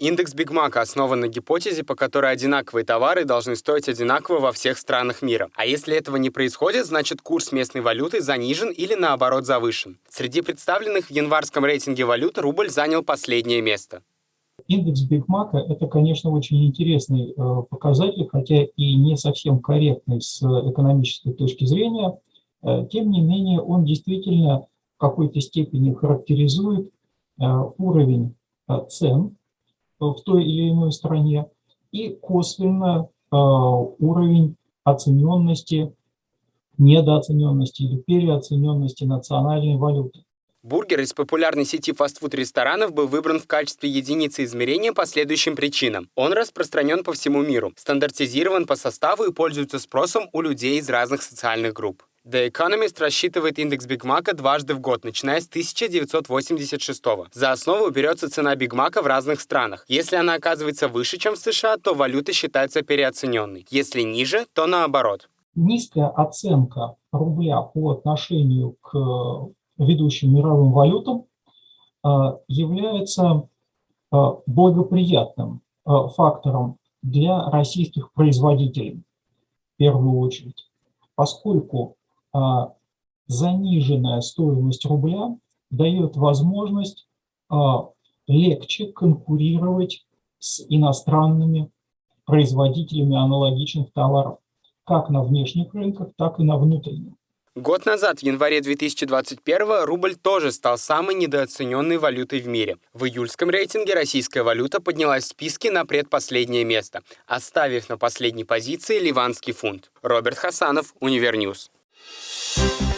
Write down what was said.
Индекс Бигмака основан на гипотезе, по которой одинаковые товары должны стоить одинаково во всех странах мира. А если этого не происходит, значит курс местной валюты занижен или наоборот завышен. Среди представленных в январском рейтинге валют рубль занял последнее место. Индекс Бигмака – это, конечно, очень интересный э, показатель, хотя и не совсем корректный с экономической точки зрения. Э, тем не менее, он действительно в какой-то степени характеризует э, уровень цен в той или иной стране и косвенно уровень оцененности, недооцененности или переоцененности национальной валюты. Бургер из популярной сети фастфуд-ресторанов был выбран в качестве единицы измерения по следующим причинам. Он распространен по всему миру, стандартизирован по составу и пользуется спросом у людей из разных социальных групп. The Economist рассчитывает индекс Биг Мака дважды в год, начиная с 1986 -го. За основу берется цена Биг Мака в разных странах. Если она оказывается выше, чем в США, то валюта считается переоцененной. Если ниже, то наоборот. Низкая оценка рубля по отношению к ведущим мировым валютам, а, является а, благоприятным фактором для российских производителей в первую очередь, поскольку заниженная стоимость рубля дает возможность легче конкурировать с иностранными производителями аналогичных товаров, как на внешних рынках, так и на внутренних. Год назад, в январе 2021 рубль тоже стал самой недооцененной валютой в мире. В июльском рейтинге российская валюта поднялась в списке на предпоследнее место, оставив на последней позиции ливанский фунт. Роберт Хасанов, Univer News. Thank you